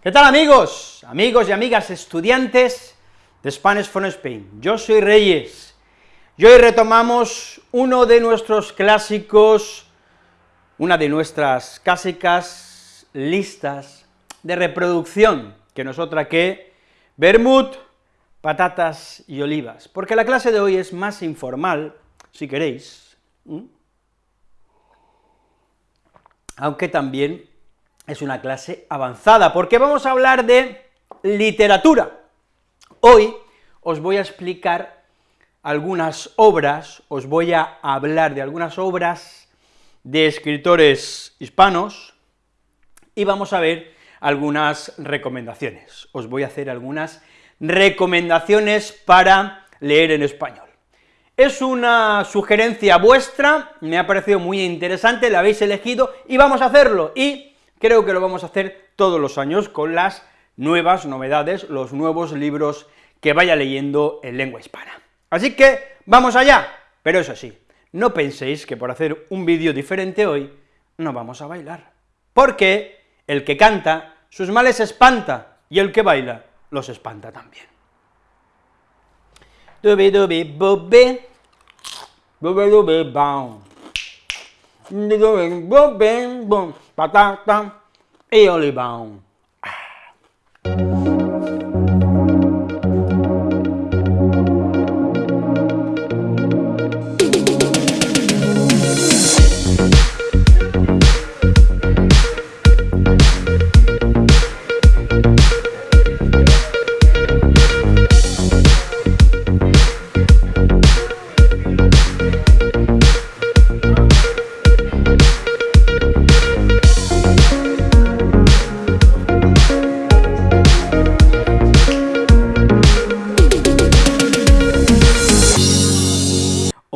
¿Qué tal amigos? Amigos y amigas estudiantes de Spanish for Spain. Yo soy Reyes y hoy retomamos uno de nuestros clásicos, una de nuestras clásicas listas de reproducción, que nos otra que vermut, patatas y olivas, porque la clase de hoy es más informal, si queréis, aunque también es una clase avanzada, porque vamos a hablar de literatura. Hoy os voy a explicar algunas obras, os voy a hablar de algunas obras de escritores hispanos, y vamos a ver algunas recomendaciones. Os voy a hacer algunas recomendaciones para leer en español. Es una sugerencia vuestra, me ha parecido muy interesante, la habéis elegido, y vamos a hacerlo, y Creo que lo vamos a hacer todos los años con las nuevas novedades, los nuevos libros que vaya leyendo en lengua hispana. Así que, ¡vamos allá! Pero eso sí, no penséis que por hacer un vídeo diferente hoy, no vamos a bailar, porque el que canta, sus males espanta, y el que baila, los espanta también. Dubi dubi ndị go wee gboo bee mgbọ kpata kpata ịyọlịba ahụ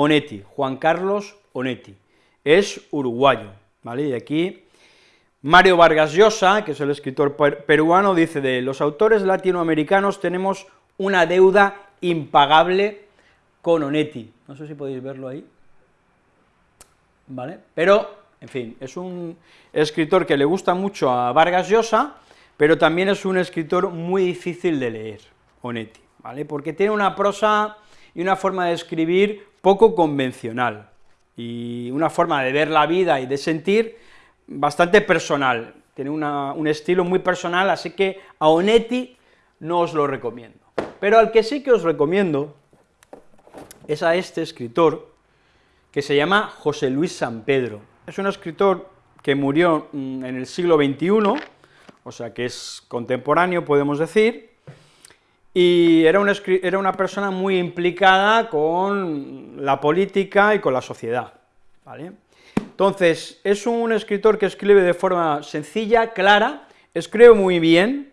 Onetti, Juan Carlos Onetti, es uruguayo, ¿vale? Y aquí Mario Vargas Llosa, que es el escritor peruano, dice de los autores latinoamericanos tenemos una deuda impagable con Onetti, no sé si podéis verlo ahí, ¿vale? Pero, en fin, es un escritor que le gusta mucho a Vargas Llosa, pero también es un escritor muy difícil de leer, Onetti, ¿vale? Porque tiene una prosa y una forma de escribir poco convencional, y una forma de ver la vida y de sentir bastante personal, tiene un estilo muy personal, así que a Onetti no os lo recomiendo. Pero al que sí que os recomiendo es a este escritor, que se llama José Luis San Pedro. Es un escritor que murió mm, en el siglo XXI, o sea que es contemporáneo, podemos decir, y era una, era una persona muy implicada con la política y con la sociedad, ¿vale? Entonces, es un escritor que escribe de forma sencilla, clara, escribe muy bien,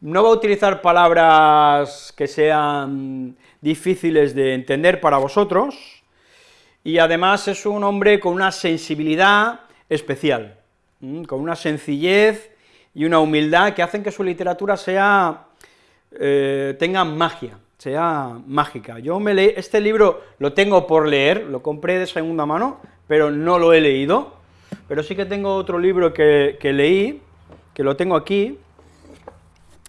no va a utilizar palabras que sean difíciles de entender para vosotros, y además es un hombre con una sensibilidad especial, con una sencillez y una humildad que hacen que su literatura sea eh, tenga magia, sea mágica. Yo me leí, este libro lo tengo por leer, lo compré de segunda mano, pero no lo he leído, pero sí que tengo otro libro que, leí, que lo tengo aquí,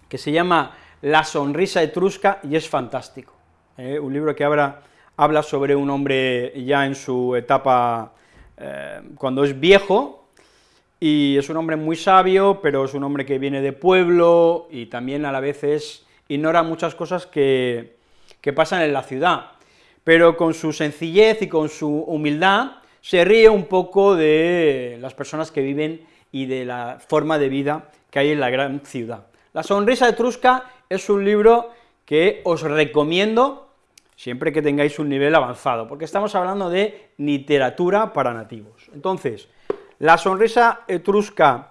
que se llama La sonrisa etrusca, y es fantástico, ¿eh? un libro que habla, habla sobre un hombre ya en su etapa, eh, cuando es viejo, y es un hombre muy sabio, pero es un hombre que viene de pueblo, y también a la vez es ignora muchas cosas que, pasan en la ciudad, pero con su sencillez y con su humildad se ríe un poco de las personas que viven y de la forma de vida que hay en la gran ciudad. La sonrisa etrusca es un libro que os recomiendo siempre que tengáis un nivel avanzado, porque estamos hablando de literatura para nativos. Entonces, la sonrisa etrusca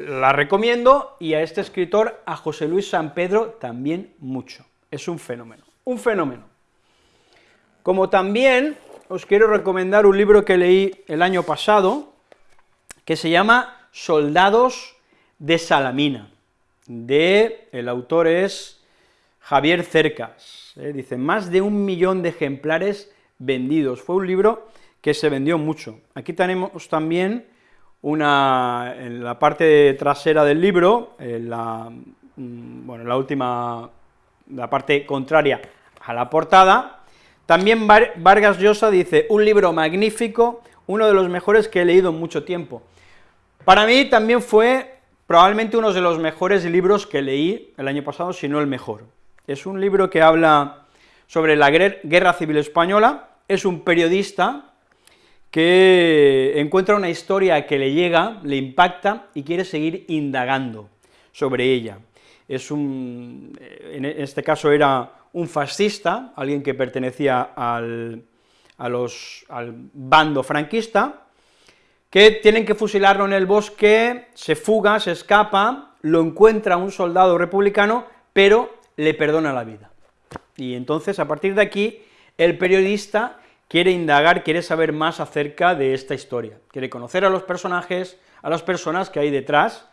la recomiendo, y a este escritor, a José Luis San Pedro, también mucho. Es un fenómeno, un fenómeno. Como también os quiero recomendar un libro que leí el año pasado, que se llama Soldados de Salamina, de, el autor es Javier Cercas, ¿eh? dice, más de un millón de ejemplares vendidos, fue un libro que se vendió mucho. Aquí tenemos también una, en la parte trasera del libro, en la, mm, bueno, la última, la parte contraria a la portada, también Vargas Llosa dice, un libro magnífico, uno de los mejores que he leído en mucho tiempo. Para mí también fue probablemente uno de los mejores libros que leí el año pasado, si no el mejor. Es un libro que habla sobre la Guerra Civil Española, es un periodista que encuentra una historia que le llega, le impacta y quiere seguir indagando sobre ella. Es un, en este caso era un fascista, alguien que pertenecía al, al bando franquista, que tienen que fusilarlo en el bosque, se fuga, se escapa, lo encuentra un soldado republicano, pero le perdona la vida. Y entonces, a partir de aquí, el periodista quiere indagar, quiere saber más acerca de esta historia, quiere conocer a los personajes, a las personas que hay detrás,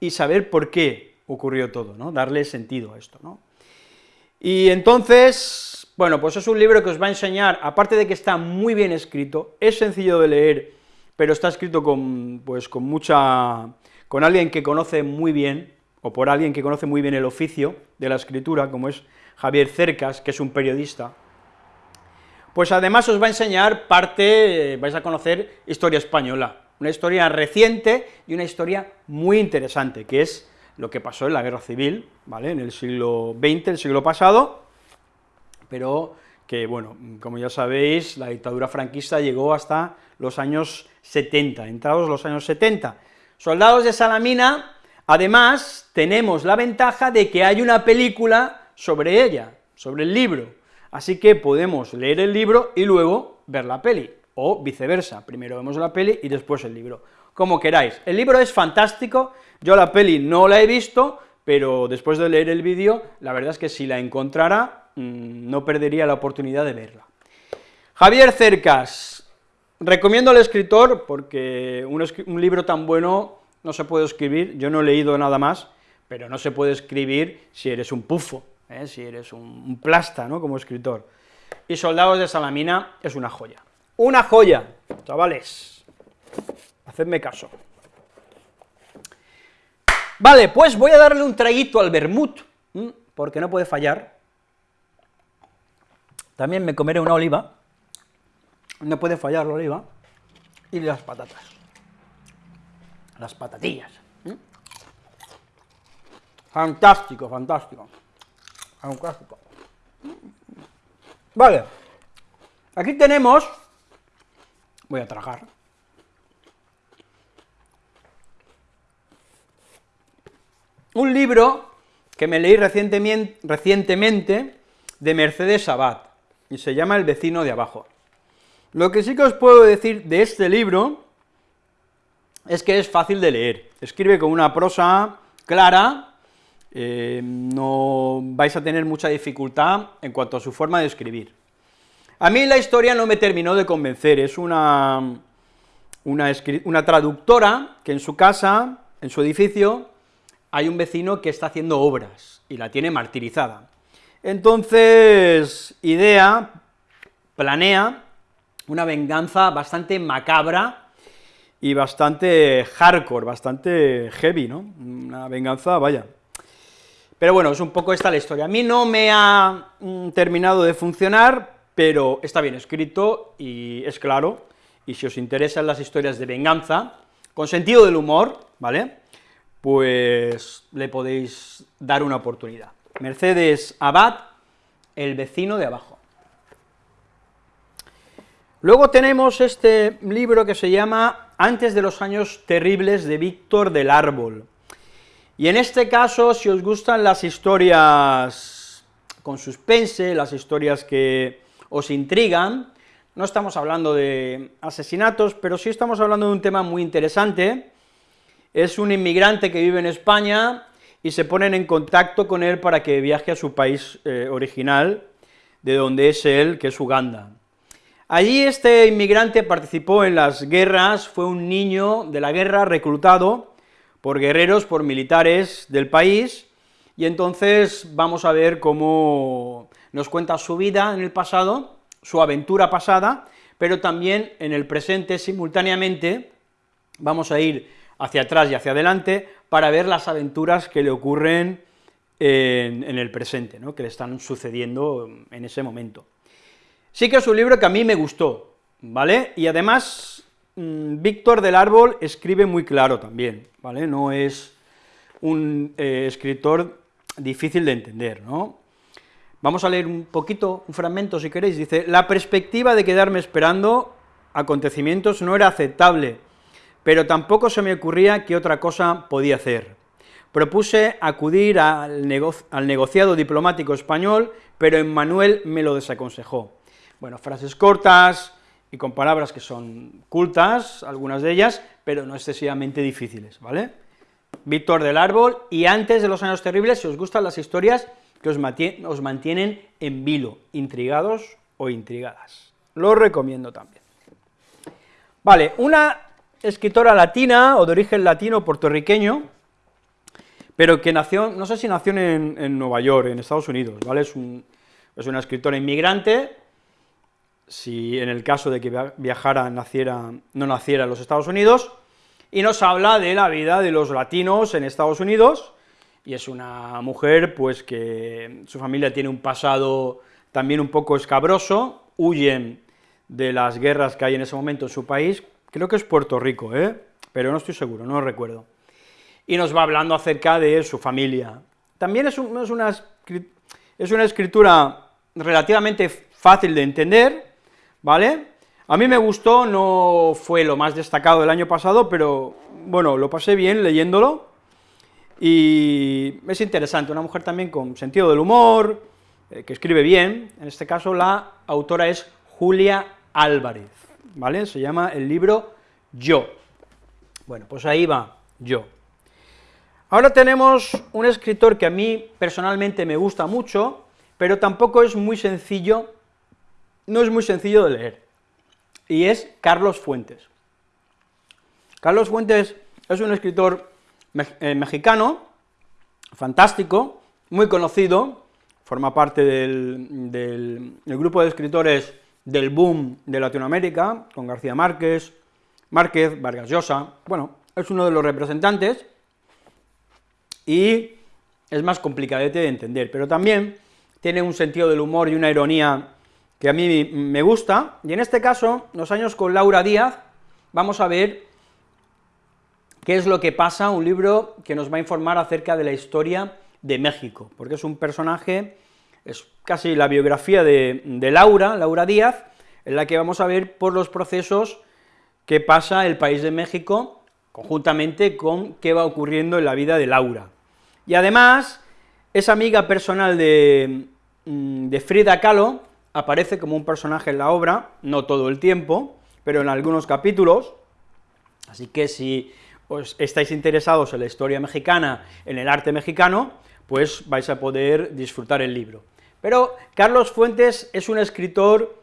y saber por qué ocurrió todo, ¿no?, darle sentido a esto, ¿no? Y entonces, bueno, pues es un libro que os va a enseñar, aparte de que está muy bien escrito, es sencillo de leer, pero está escrito con, pues, con mucha, con alguien que conoce muy bien, o por alguien que conoce muy bien el oficio de la escritura, como es Javier Cercas, que es un periodista, pues además os va a enseñar parte, vais a conocer historia española, una historia reciente y una historia muy interesante, que es lo que pasó en la guerra civil, ¿vale?, en el siglo XX, el siglo pasado, pero que, bueno, como ya sabéis, la dictadura franquista llegó hasta los años 70, entrados los años 70. Soldados de Salamina, además, tenemos la ventaja de que hay una película sobre ella, sobre el libro, así que podemos leer el libro y luego ver la peli, o viceversa, primero vemos la peli y después el libro, como queráis. El libro es fantástico, yo la peli no la he visto, pero después de leer el vídeo, la verdad es que si la encontrara, mm, no perdería la oportunidad de verla. Javier Cercas, recomiendo al escritor, porque un, un libro tan bueno no se puede escribir, yo no he leído nada más, pero no se puede escribir si eres un pufo, ¿eh? si eres un, plasta, ¿no?, como escritor. Y Soldados de Salamina es una joya. ¡Una joya! Chavales, hacedme caso. Vale, pues voy a darle un traguito al vermut, porque no puede fallar. También me comeré una oliva, no puede fallar la oliva, y las patatas, las patatillas. Fantástico, fantástico un clásico. Vale, aquí tenemos, voy a tragar, un libro que me leí recientemente de Mercedes Sabat, y se llama El vecino de abajo. Lo que sí que os puedo decir de este libro es que es fácil de leer, escribe con una prosa clara, eh, no vais a tener mucha dificultad en cuanto a su forma de escribir. A mí la historia no me terminó de convencer, es una, una, una traductora que en su casa, en su edificio, hay un vecino que está haciendo obras y la tiene martirizada. Entonces, idea, planea una venganza bastante macabra y bastante hardcore, bastante heavy, ¿no? Una venganza, vaya, pero bueno, es un poco esta la historia. A mí no me ha mm, terminado de funcionar, pero está bien escrito y es claro, y si os interesan las historias de venganza, con sentido del humor, ¿vale?, pues le podéis dar una oportunidad. Mercedes Abad, El vecino de abajo. Luego tenemos este libro que se llama Antes de los años terribles de Víctor del Árbol. Y en este caso, si os gustan las historias con suspense, las historias que os intrigan, no estamos hablando de asesinatos, pero sí estamos hablando de un tema muy interesante, es un inmigrante que vive en España y se ponen en contacto con él para que viaje a su país eh, original, de donde es él, que es Uganda. Allí este inmigrante participó en las guerras, fue un niño de la guerra reclutado, por guerreros, por militares del país, y entonces vamos a ver cómo nos cuenta su vida en el pasado, su aventura pasada, pero también en el presente simultáneamente vamos a ir hacia atrás y hacia adelante para ver las aventuras que le ocurren en, el presente, ¿no? que le están sucediendo en ese momento. Sí que es un libro que a mí me gustó, ¿vale? Y además, Víctor del Árbol escribe muy claro también, ¿vale? No es un eh, escritor difícil de entender, ¿no? Vamos a leer un poquito, un fragmento si queréis, dice, la perspectiva de quedarme esperando acontecimientos no era aceptable, pero tampoco se me ocurría qué otra cosa podía hacer. Propuse acudir al, al negociado diplomático español, pero Emmanuel me lo desaconsejó. Bueno, frases cortas y con palabras que son cultas, algunas de ellas, pero no excesivamente difíciles, ¿vale? Víctor del Árbol, y antes de los años terribles, si os gustan las historias que os, mantienen en vilo, intrigados o intrigadas. Lo recomiendo también. Vale, una escritora latina, o de origen latino puertorriqueño, pero que nació, no sé si nació en, Nueva York, en Estados Unidos, ¿vale? Es, es una escritora inmigrante, si en el caso de que viajara, naciera, no naciera en los Estados Unidos, y nos habla de la vida de los latinos en Estados Unidos, y es una mujer pues que su familia tiene un pasado también un poco escabroso, huyen de las guerras que hay en ese momento en su país, creo que es Puerto Rico, ¿eh? pero no estoy seguro, no recuerdo, y nos va hablando acerca de su familia. También es, una, es una escritura relativamente fácil de entender, ¿vale?, a mí me gustó, no fue lo más destacado del año pasado, pero bueno, lo pasé bien leyéndolo, y es interesante, una mujer también con sentido del humor, eh, que escribe bien, en este caso la autora es Julia Álvarez, ¿vale? Se llama el libro Yo. Bueno, pues ahí va, Yo. Ahora tenemos un escritor que a mí personalmente me gusta mucho, pero tampoco es muy sencillo, no es muy sencillo de leer y es Carlos Fuentes. Carlos Fuentes es un escritor eh, mexicano, fantástico, muy conocido, forma parte del, grupo de escritores del boom de Latinoamérica, con García Márquez, Márquez, Vargas Llosa, bueno, es uno de los representantes, y es más complicadete de entender, pero también tiene un sentido del humor y una ironía que a mí me gusta, y en este caso, los años con Laura Díaz, vamos a ver qué es lo que pasa, un libro que nos va a informar acerca de la historia de México, porque es un personaje, es casi la biografía de, Laura, Laura Díaz, en la que vamos a ver por los procesos que pasa el país de México, conjuntamente con qué va ocurriendo en la vida de Laura. Y además, es amiga personal de, mm, de Frida Kahlo, aparece como un personaje en la obra, no todo el tiempo, pero en algunos capítulos, así que si os estáis interesados en la historia mexicana, en el arte mexicano, pues vais a poder disfrutar el libro. Pero Carlos Fuentes es un escritor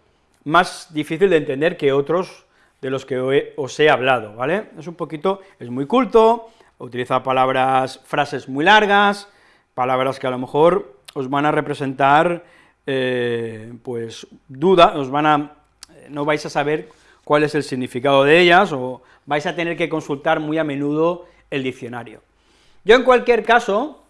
más difícil de entender que otros de los que os he hablado, ¿vale? Es un poquito, es muy culto, utiliza palabras, frases muy largas, palabras que a lo mejor os van a representar eh, pues duda, os van a, no vais a saber cuál es el significado de ellas, o vais a tener que consultar muy a menudo el diccionario. Yo en cualquier caso,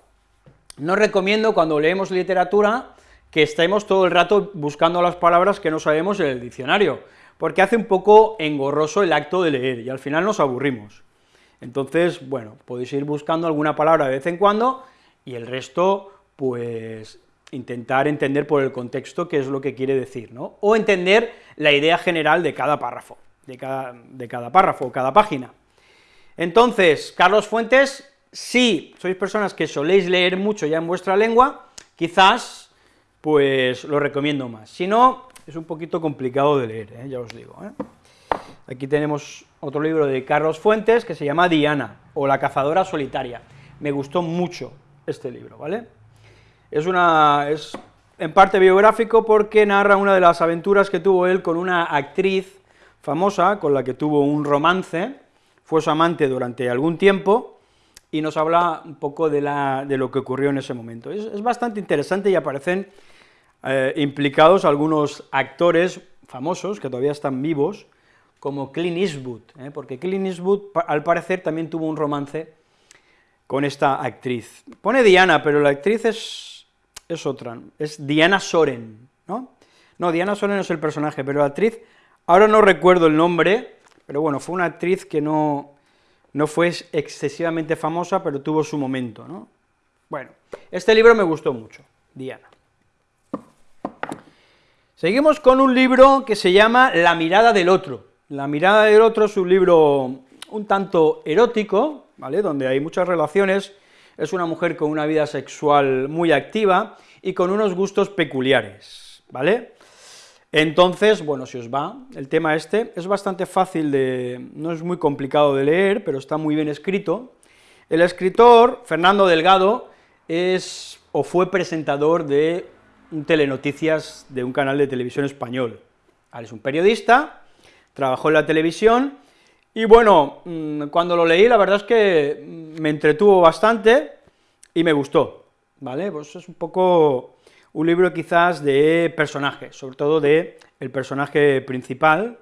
no recomiendo cuando leemos literatura que estemos todo el rato buscando las palabras que no sabemos en el diccionario, porque hace un poco engorroso el acto de leer, y al final nos aburrimos. Entonces, bueno, podéis ir buscando alguna palabra de vez en cuando, y el resto, pues intentar entender por el contexto qué es lo que quiere decir, ¿no? O entender la idea general de cada párrafo, de cada, párrafo, cada página. Entonces, Carlos Fuentes, si sois personas que soléis leer mucho ya en vuestra lengua, quizás, pues, lo recomiendo más. Si no, es un poquito complicado de leer, ¿eh? ya os digo. ¿eh? Aquí tenemos otro libro de Carlos Fuentes que se llama Diana, o la cazadora solitaria. Me gustó mucho este libro, ¿vale? Es, una, es en parte biográfico porque narra una de las aventuras que tuvo él con una actriz famosa, con la que tuvo un romance, fue su amante durante algún tiempo, y nos habla un poco de, la, de lo que ocurrió en ese momento. Es, bastante interesante y aparecen eh, implicados algunos actores famosos, que todavía están vivos, como Clint Eastwood, ¿eh? porque Clint Eastwood, al parecer, también tuvo un romance con esta actriz. Pone Diana, pero la actriz es, es otra, es Diana Soren, ¿no? No, Diana Soren es el personaje, pero la actriz, ahora no recuerdo el nombre, pero bueno, fue una actriz que no, no fue excesivamente famosa, pero tuvo su momento, ¿no? Bueno, este libro me gustó mucho, Diana. Seguimos con un libro que se llama La mirada del otro. La mirada del otro es un libro un tanto erótico, ¿vale?, donde hay muchas relaciones, es una mujer con una vida sexual muy activa y con unos gustos peculiares, ¿vale? Entonces, bueno, si os va el tema este, es bastante fácil de, no es muy complicado de leer, pero está muy bien escrito. El escritor, Fernando Delgado, es o fue presentador de telenoticias de un canal de televisión español. Es un periodista, trabajó en la televisión, y bueno, mm, cuando lo leí, la verdad es que me entretuvo bastante y me gustó, ¿vale? Pues es un poco un libro quizás de personajes, sobre todo de el personaje principal,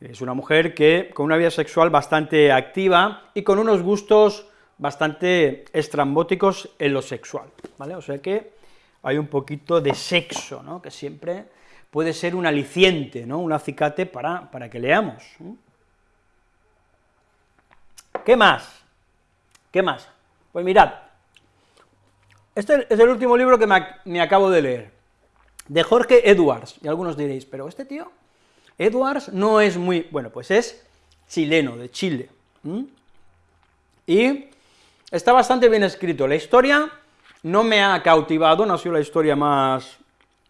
es una mujer que con una vida sexual bastante activa y con unos gustos bastante estrambóticos en lo sexual, ¿vale? O sea que hay un poquito de sexo, ¿no?, que siempre puede ser un aliciente, ¿no?, un acicate para, para que leamos. ¿Qué más? ¿Qué más? Pues mirad, este es el último libro que me, acabo de leer, de Jorge Edwards, y algunos diréis, pero este tío, Edwards, no es muy... bueno, pues es chileno, de Chile, y está bastante bien escrito, la historia no me ha cautivado, no ha sido la historia más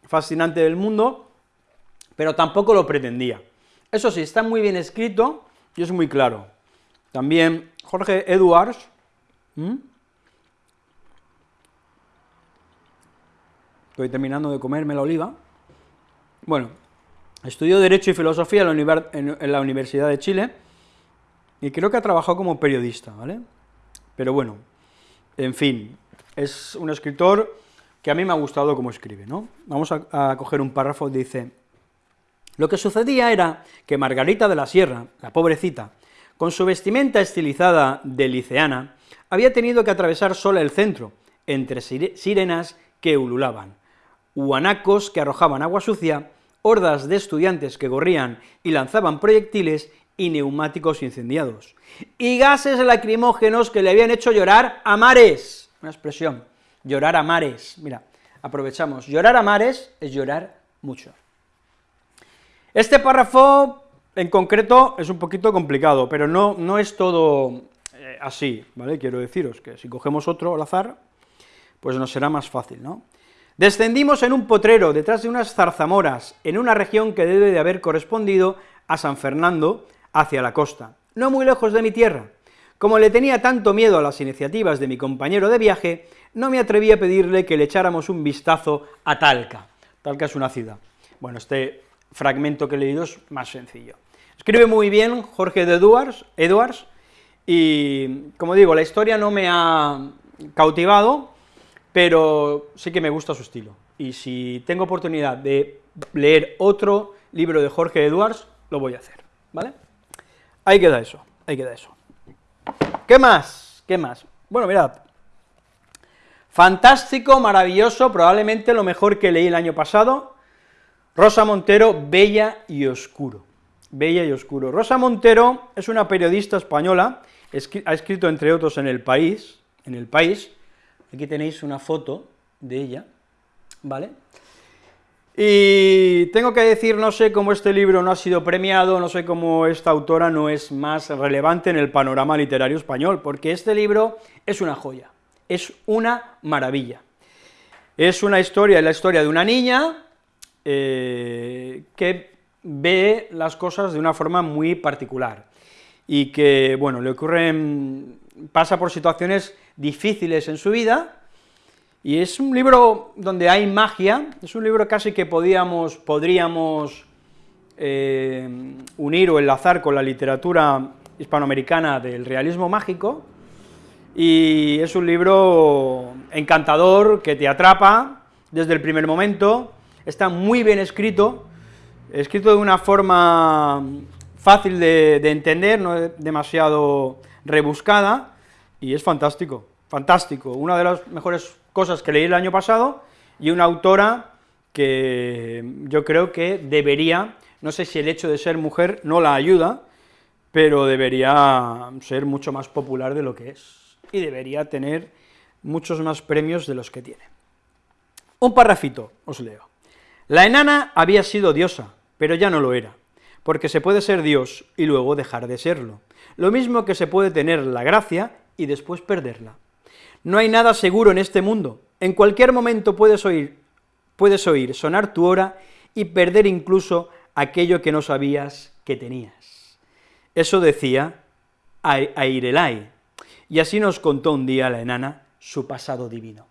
fascinante del mundo, pero tampoco lo pretendía. Eso sí, está muy bien escrito y es muy claro. También Jorge Edwards, estoy terminando de comerme la oliva, bueno, estudió Derecho y Filosofía en la, Universidad de Chile, y creo que ha trabajado como periodista, ¿vale? Pero bueno, en fin, es un escritor que a mí me ha gustado cómo escribe, ¿no? Vamos a, a coger un párrafo, dice, lo que sucedía era que Margarita de la Sierra, la pobrecita, con su vestimenta estilizada de liceana, había tenido que atravesar sola el centro, entre sirenas que ululaban, huanacos que arrojaban agua sucia, hordas de estudiantes que gorrían y lanzaban proyectiles y neumáticos incendiados, y gases lacrimógenos que le habían hecho llorar a mares, una expresión, llorar a mares, mira, aprovechamos, llorar a mares es llorar mucho. Este párrafo en concreto es un poquito complicado, pero no, no es todo eh, así, ¿vale? Quiero deciros que si cogemos otro al azar, pues nos será más fácil, ¿no? Descendimos en un potrero, detrás de unas zarzamoras, en una región que debe de haber correspondido a San Fernando, hacia la costa, no muy lejos de mi tierra. Como le tenía tanto miedo a las iniciativas de mi compañero de viaje, no me atreví a pedirle que le echáramos un vistazo a Talca. Talca es una ciudad. Bueno, este fragmento que he leído es más sencillo. Escribe muy bien Jorge de Edwards, Edwards, y, como digo, la historia no me ha cautivado, pero sí que me gusta su estilo, y si tengo oportunidad de leer otro libro de Jorge Edwards, lo voy a hacer, ¿vale? Ahí queda eso, ahí queda eso. ¿Qué más? ¿Qué más? Bueno, mirad, fantástico, maravilloso, probablemente lo mejor que leí el año pasado, Rosa Montero, Bella y Oscuro. Bella y Oscuro. Rosa Montero es una periodista española, ha escrito entre otros en El País, en El País, aquí tenéis una foto de ella, ¿vale? Y tengo que decir, no sé cómo este libro no ha sido premiado, no sé cómo esta autora no es más relevante en el panorama literario español, porque este libro es una joya, es una maravilla. Es una historia, la historia de una niña eh, que ve las cosas de una forma muy particular, y que, bueno, le ocurren, pasa por situaciones difíciles en su vida, y es un libro donde hay magia, es un libro casi que podíamos, podríamos eh, unir o enlazar con la literatura hispanoamericana del realismo mágico, y es un libro encantador, que te atrapa desde el primer momento, está muy bien escrito, escrito de una forma fácil de, de entender, no demasiado rebuscada, y es fantástico, fantástico, una de las mejores cosas que leí el año pasado, y una autora que yo creo que debería, no sé si el hecho de ser mujer no la ayuda, pero debería ser mucho más popular de lo que es, y debería tener muchos más premios de los que tiene. Un parrafito, os leo. La enana había sido diosa, pero ya no lo era, porque se puede ser Dios y luego dejar de serlo, lo mismo que se puede tener la gracia y después perderla. No hay nada seguro en este mundo, en cualquier momento puedes oír, puedes oír sonar tu hora y perder incluso aquello que no sabías que tenías. Eso decía Airelai, y así nos contó un día la enana su pasado divino.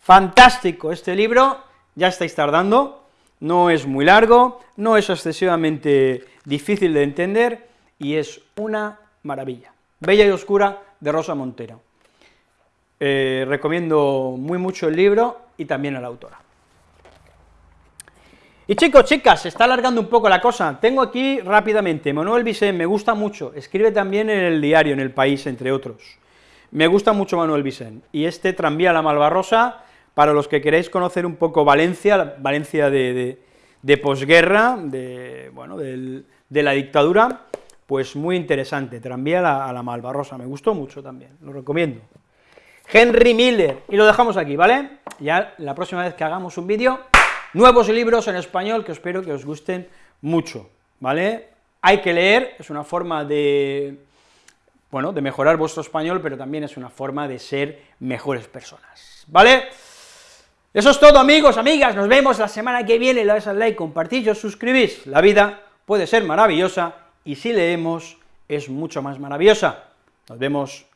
Fantástico este libro, ya estáis tardando, no es muy largo, no es excesivamente difícil de entender, y es una maravilla. Bella y Oscura, de Rosa Montero. Eh, recomiendo muy mucho el libro y también a la autora. Y chicos, chicas, se está alargando un poco la cosa, tengo aquí rápidamente, Manuel Vicente, me gusta mucho, escribe también en el diario, en El País, entre otros. Me gusta mucho Manuel Vicente, y este Tranvía a la Malvarrosa, para los que queréis conocer un poco Valencia, Valencia de, posguerra, de, bueno, de la dictadura, pues muy interesante, Tranvía a la, a la Malvarrosa, me gustó mucho también, lo recomiendo. Henry Miller, y lo dejamos aquí, ¿vale? Ya la próxima vez que hagamos un vídeo, nuevos libros en español que espero que os gusten mucho, ¿vale? Hay que leer, es una forma de, bueno, de mejorar vuestro español, pero también es una forma de ser mejores personas, ¿vale? Eso es todo, amigos, amigas, nos vemos la semana que viene, le al like, compartís os suscribís, la vida puede ser maravillosa, y si leemos, es mucho más maravillosa. Nos vemos